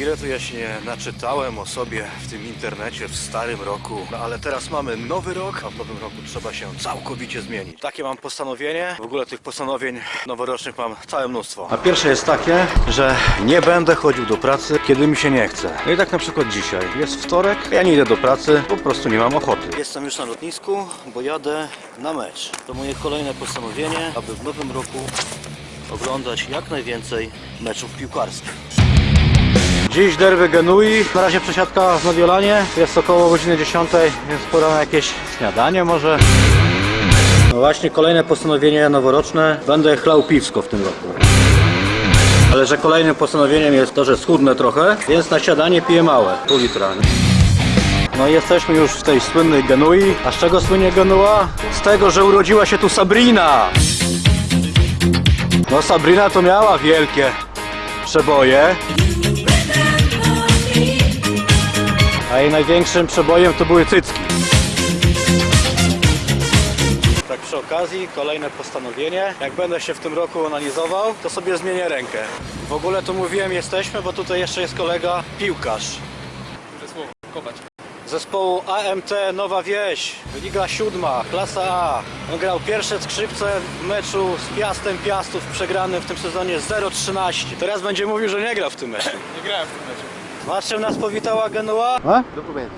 Ile tu ja się naczytałem o sobie w tym internecie w starym roku, no ale teraz mamy nowy rok, a w nowym roku trzeba się całkowicie zmienić. Takie mam postanowienie. W ogóle tych postanowień noworocznych mam całe mnóstwo. A pierwsze jest takie, że nie będę chodził do pracy, kiedy mi się nie chce. No i tak na przykład dzisiaj. Jest wtorek, ja nie idę do pracy, po prostu nie mam ochoty. Jestem już na lotnisku, bo jadę na mecz. To moje kolejne postanowienie, aby w nowym roku oglądać jak najwięcej meczów piłkarskich. Dziś derby Genui, na razie przesiadka w Mediolanie, jest około godziny 10, więc pora na jakieś śniadanie może. No właśnie kolejne postanowienie noworoczne, będę chlał piwsko w tym roku. Ale że kolejnym postanowieniem jest to, że schudnę trochę, więc na śniadanie piję małe, pół litra. No i jesteśmy już w tej słynnej Genui. A z czego słynie Genua? Z tego, że urodziła się tu Sabrina! No Sabrina to miała wielkie przeboje. A jej największym przebojem to były cycki. Tak przy okazji, kolejne postanowienie. Jak będę się w tym roku analizował, to sobie zmienię rękę. W ogóle to mówiłem jesteśmy, bo tutaj jeszcze jest kolega piłkarz. Zespołu AMT Nowa Wieś, Liga Siódma, klasa A. On grał pierwsze skrzypce w meczu z Piastem Piastów przegranym w tym sezonie 0-13. Teraz będzie mówił, że nie gra w tym meczu. Nie grałem w tym meczu. Masz czym nas powitała Genua? A? Dokument.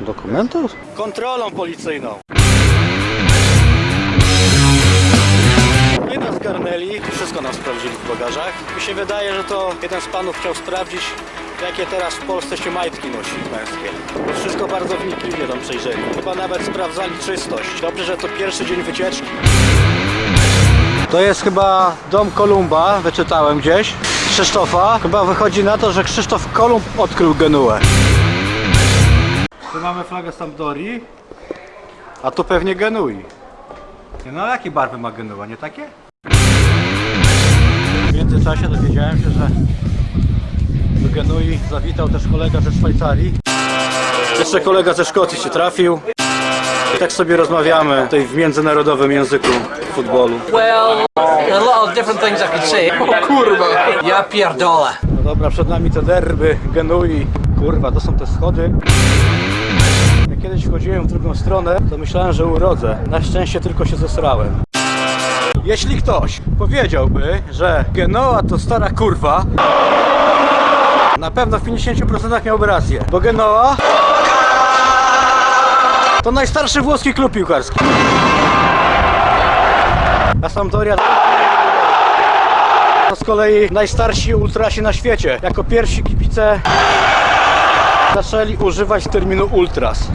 Dokumentów? Kontrolą policyjną. I nas zgarnęli, wszystko nam sprawdzili w bagażach. Mi się wydaje, że to jeden z panów chciał sprawdzić, jakie teraz w Polsce się majtki nosi męskie. Wszystko bardzo wnikliwie tam przejrzeli. Chyba nawet sprawdzali czystość. Dobrze, że to pierwszy dzień wycieczki. To jest chyba dom Kolumba, wyczytałem gdzieś. Krzysztofa. Chyba wychodzi na to, że Krzysztof Kolumb odkrył Genuę. Tu mamy flagę Sampdori, a tu pewnie Genui. No a jakie barwy ma Genua, nie takie? W międzyczasie dowiedziałem się, że do Genui zawitał też kolega ze Szwajcarii. Jeszcze kolega ze Szkocji się trafił. I tak sobie rozmawiamy tutaj w międzynarodowym języku futbolu. Well, a lot of different things I could say. Kurwa! Ja pierdolę. No dobra, przed nami te derby, Genui. Kurwa, to są te schody. Jak kiedyś wchodziłem w drugą stronę, to myślałem, że urodzę. Na szczęście tylko się zesrałem. Jeśli ktoś powiedziałby, że Genoa to stara kurwa, na pewno w 50% miałby rację. Bo Genoa to najstarszy włoski klub piłkarski. A Sampdoria to z kolei najstarsi ultrasi na świecie. Jako pierwsi kibice zaczęli używać terminu ultras.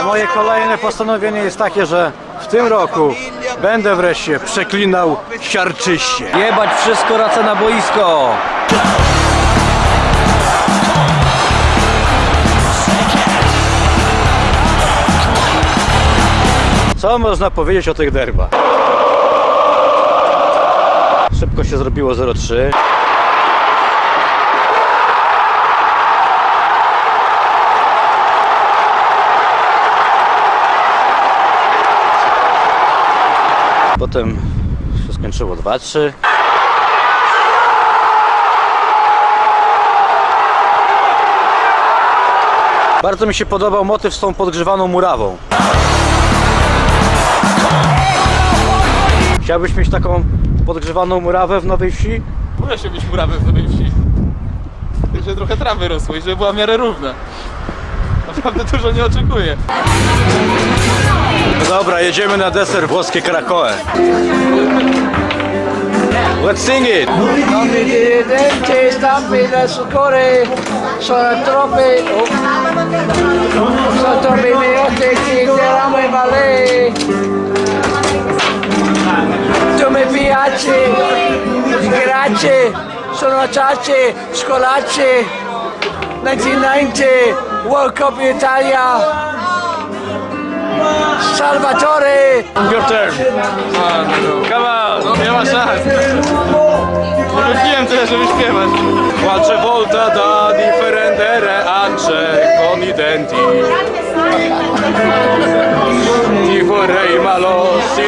A moje kolejne postanowienie jest takie, że w tym roku będę wreszcie przeklinał siarczyście. Jebać wszystko racę na boisko! Co można powiedzieć o tych derbach? Szybko się zrobiło 0-3. Potem się skończyło 2-3. Bardzo mi się podobał motyw z tą podgrzewaną murawą. Chciałbyś mieć taką podgrzewaną murawę w Nowej Wsi? Muszę się być murawem w Nowej Wsi. Żeby trochę trawy rosły i żeby była w miarę równa. Naprawdę dużo nie oczekuję. No dobra, jedziemy na deser włoskie Krakoe. Let's sing it! 90, sono a Ciace, Scolacce, 1990, World Cup in Italia, Salvatore! Your turn. Kawa, śpiewasz tak? Wiem tyle, żeby śpiewać. Qualche volta da differente reance con i denti.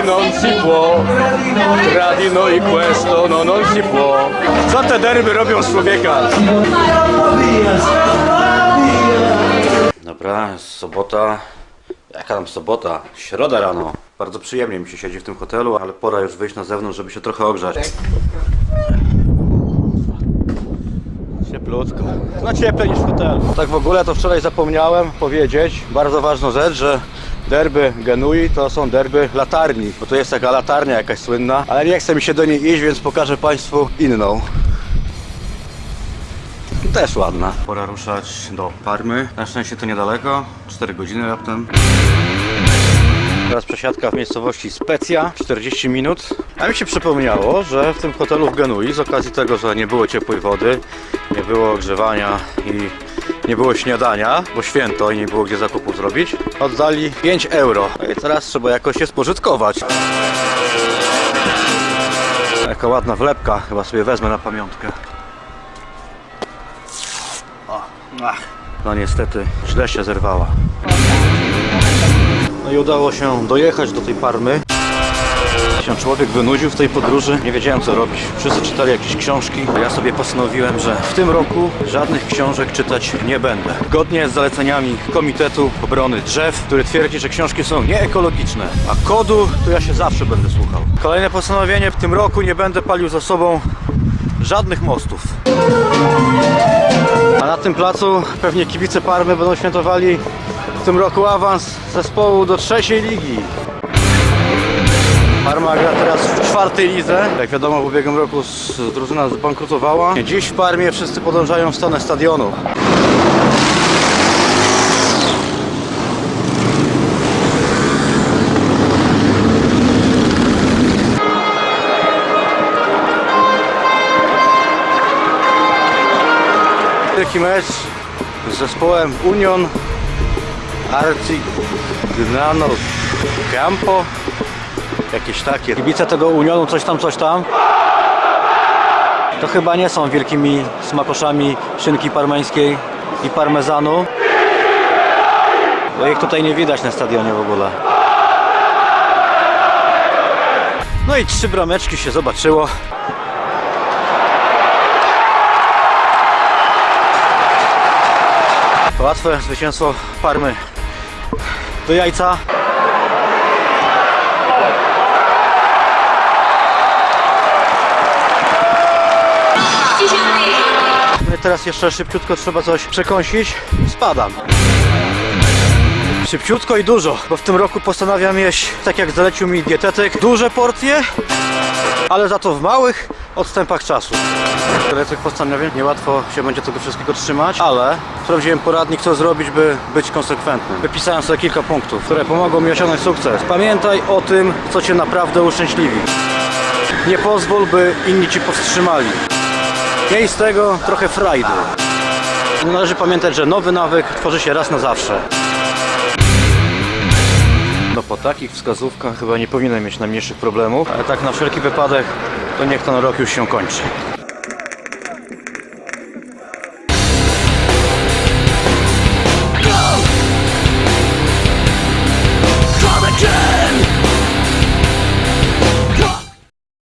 Non si può. Tra di noi questo no non si può. Co te derby robią z człowieka? Dobra, jest sobota. Jaka tam sobota? Środa rano. Bardzo przyjemnie mi się siedzi w tym hotelu, ale pora już wyjść na zewnątrz, żeby się trochę ogrzać. Cieplutko. No cieplej niż w hotelu. Tak w ogóle to wczoraj zapomniałem powiedzieć bardzo ważną rzecz, że derby Genui to są derby latarni, bo to jest taka latarnia jakaś słynna, ale nie chce mi się do niej iść, więc pokażę Państwu inną. Też ładna. Pora ruszać do Parmy. Na szczęście to niedaleko, 4 godziny raptem. Teraz przesiadka w miejscowości Specja, 40 minut. A mi się przypomniało, że w tym hotelu w Genui, z okazji tego, że nie było ciepłej wody, nie było ogrzewania i nie było śniadania, bo święto i nie było gdzie zakupów zrobić, oddali 5 euro. No i teraz trzeba jakoś je spożytkować. Jaka ładna wlepka, chyba sobie wezmę na pamiątkę. O, ach. No niestety, źle się zerwała. No i udało się dojechać do tej Parmy. Się człowiek wynudził w tej podróży, nie wiedziałem co robić. Wszyscy czytali jakieś książki, a ja sobie postanowiłem, że w tym roku żadnych książek czytać nie będę. Zgodnie z zaleceniami Komitetu Obrony Drzew, który twierdzi, że książki są nieekologiczne, a kodu to ja się zawsze będę słuchał. Kolejne postanowienie, w tym roku nie będę palił za sobą żadnych mostów. A na tym placu pewnie kibice Parmy będą świętowali w tym roku awans zespołu do trzeciej ligi. Parma gra teraz w czwartej lidze. Jak wiadomo w ubiegłym roku drużyna zbankrutowała. Dziś w Parmie wszyscy podążają w stronę stadionu. Wielki mecz z zespołem Union Arcignano Campo Jakieś takie. Kibice tego Unionu coś tam, coś tam? To chyba nie są wielkimi smakoszami szynki parmeńskiej i parmezanu. Bo ich tutaj nie widać na stadionie w ogóle. No i trzy brameczki się zobaczyło. Łatwe zwycięstwo Parmy. Do jajca. Teraz jeszcze szybciutko trzeba coś przekąsić. Spadam. Szybciutko i dużo, bo w tym roku postanawiam jeść, tak jak zalecił mi dietetyk, duże porcje, ale za to w małych odstępach czasu. Tyle tych postanowień, niełatwo się będzie tego wszystkiego trzymać, ale sprawdziłem poradnik, co zrobić, by być konsekwentnym. Wypisałem sobie kilka punktów, które pomogą mi osiągnąć sukces. Pamiętaj o tym, co Cię naprawdę uszczęśliwi. Nie pozwól, by inni Ci powstrzymali. Miej z tego trochę frajdy. Należy pamiętać, że nowy nawyk tworzy się raz na zawsze. No po takich wskazówkach chyba nie powinienem mieć najmniejszych problemów, ale tak na wszelki wypadek to niech ten rok już się kończy.